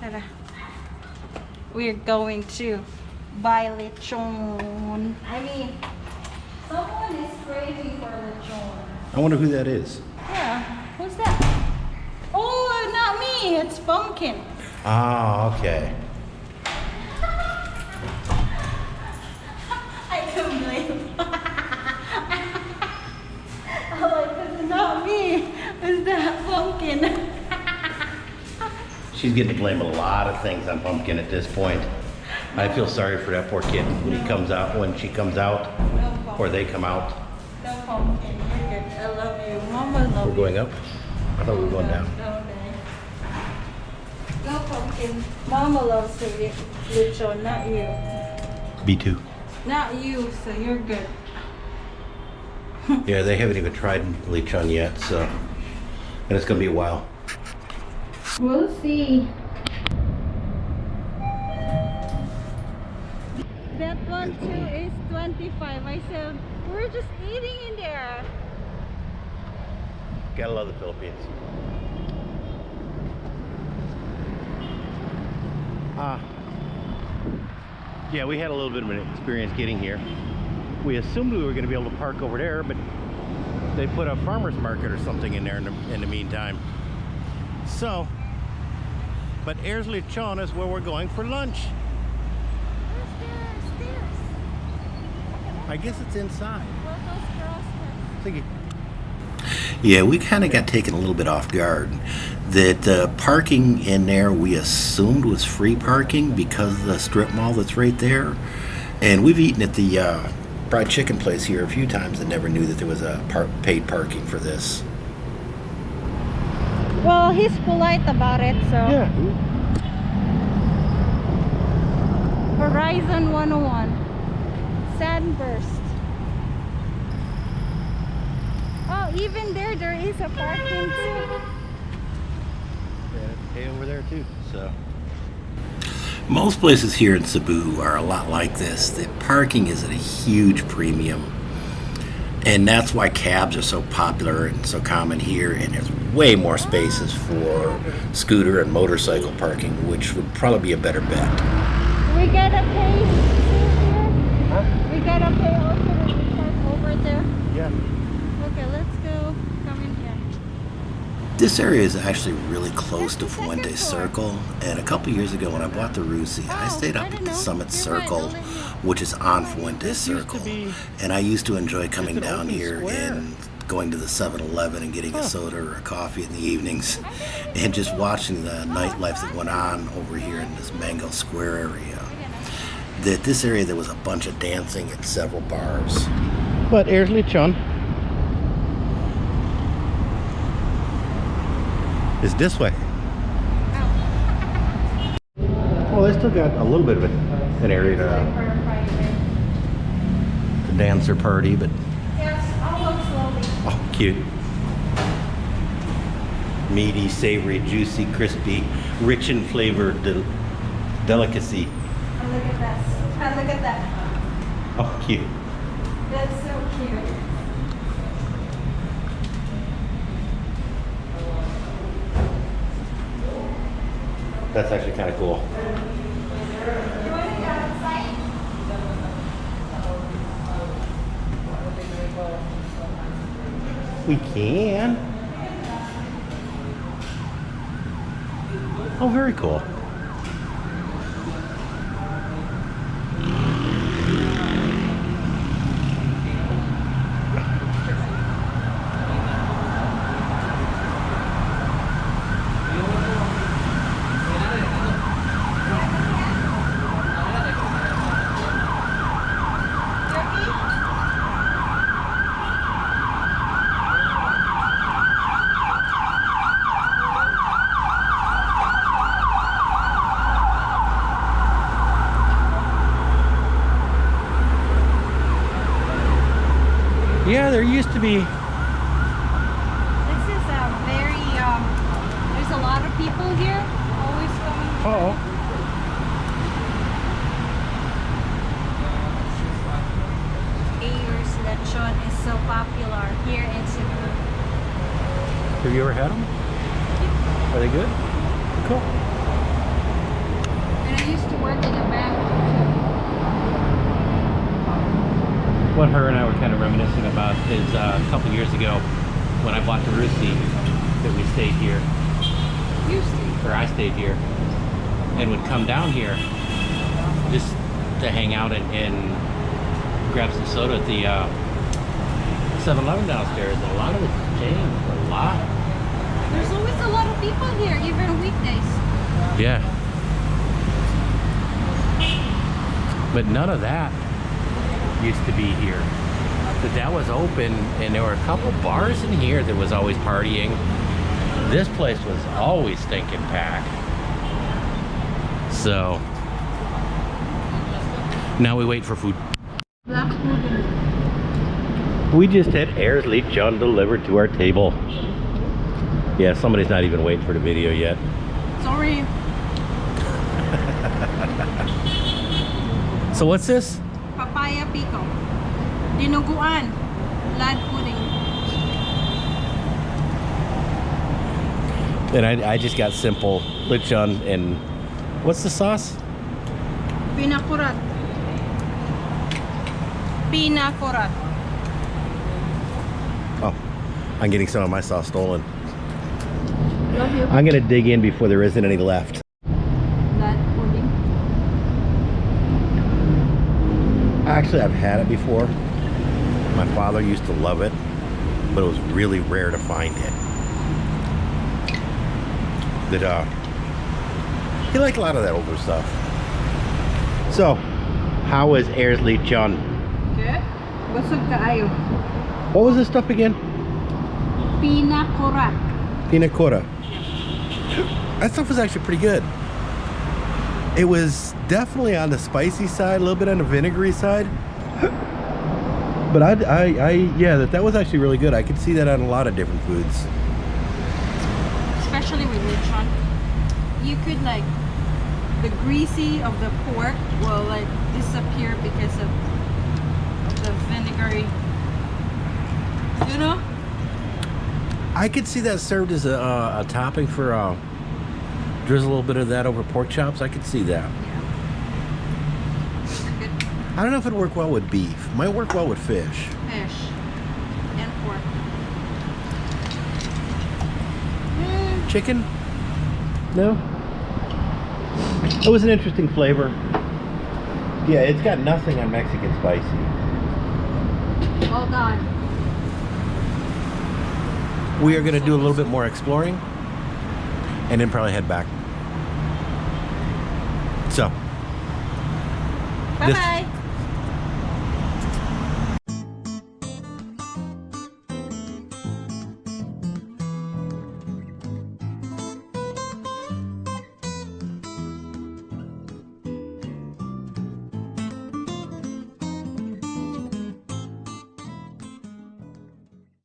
Tara. We're going to buy lechon. I mean, someone is craving for lechon. I wonder who that is. Yeah, who's that? Oh, not me. It's Pumpkin. Ah, okay. I don't blame. I'm like, it's not me. It's that Pumpkin. She's getting to blame a lot of things on Pumpkin at this point. I feel sorry for that poor kid when he comes out, when she comes out, or they come out. No Pumpkin. You're good. I love you. Mama love We're you. going up? I thought we were going down. No, Pumpkin. Mama loves le- lechon, not you. B2. Not you, so you're good. Yeah, they haven't even tried lechon yet, so. And it's gonna be a while. We'll see. That one too is 25. I said, we're just eating in there. Gotta love the Philippines. Uh, yeah, we had a little bit of an experience getting here. We assumed we were going to be able to park over there, but they put a farmer's market or something in there in the, in the meantime. So, but Ayers Lechon is where we're going for lunch. Where's the stairs? I guess it's inside. Well, those girls were- Thank you. Yeah, we kind of got taken a little bit off guard. That uh, parking in there we assumed was free parking because of the strip mall that's right there. And we've eaten at the uh, fried chicken place here a few times and never knew that there was a par- paid parking for this. Well, he's polite about it, so. Yeah. Horizon 101. Sandburst. Oh, even there, there is a parking too. Hey, over there too. So. Most places here in Cebu are a lot like this. The parking is at a huge premium. And that's why cabs are so popular and so common here. And there's way more spaces for scooter and motorcycle parking, which would probably be a better bet. We gotta pay here. We gotta pay also when we park over there. Yeah. Okay, let's go. Come in here. This area is actually really close to Fuente Circle, and a couple years ago when I bought the Rusi, I Oh, stayed I up at the know. Summit You're Circle, I'll let you- which is on Fuente This used to Circle, be and I used to enjoy coming down here square. and going to the 7-Eleven and getting Huh. a soda or a coffee in the evenings, and just watching the nightlife that went on over here in this Mango Square area. That this area there was a bunch of dancing and several bars. But Ayers Lechon is this way. Well, they still got a little bit of an area to, to dance or party, but cute. Meaty, savory, juicy, crispy, rich in flavor, del- delicacy. And look at that. And oh, look at that. Oh, cute. That's so cute. That's actually kind of cool. You want to go outside? We can. Oh, very cool. Yeah, there used to be. This is a very, um, there's a lot of people here. Always coming. Oh. Ayers lechon is so popular here in Cebu. Have you ever had them? Are they good? Cool. what her and I were kind of reminiscing about is uh, a couple years ago when I bought the Rusi that we stayed here, You stay. or I stayed here, and would come down here just to hang out and, and grab some soda at the uh, 7-Eleven downstairs. A lot of it's changed, a lot. There's always a lot of people here, even on weekdays. Yeah. But none of that used to be here. But that was open and there were a couple bars in here that was always partying. This place was always stinking packed. So now we wait for food. We just had Ayers Lechon delivered to our table. Yeah, somebody's not even waiting for the video yet. Sorry. So what's this? Papaya pico. Dinuguan. Blood pudding. And I, I just got simple lechon and what's the sauce? Pinakurat. Pinakurat. Oh, I'm getting some of my sauce stolen. I'm gonna dig in before there isn't any left. Blood pudding. Actually, I've had it before. My father used to love it, but it was really rare to find it. That uh, he liked a lot of that older stuff. So, how was Ayers Lechon? Good. Busog kaayo. What was this stuff again? Pinakurat. Pina colada. That stuff was actually pretty good. It was definitely on the spicy side, a little bit on the vinegary side. But I, I, I, yeah, that, that was actually really good. I could see that on a lot of different foods. Especially with lechon. You could like the greasy of the pork will like disappear because of, of the vinegary. You know? I could see that served as a, uh, a topping for, uh, drizzle a little bit of that over pork chops. I could see that. Good I don't know if it'd work well with beef. Might work well with fish. fish and pork. Mm, Chicken? No? It was an interesting flavor. Yeah, it's got nothing on Mexican spicy. all done. We are going to do a little bit more exploring and then probably head back. So, Bye This- bye.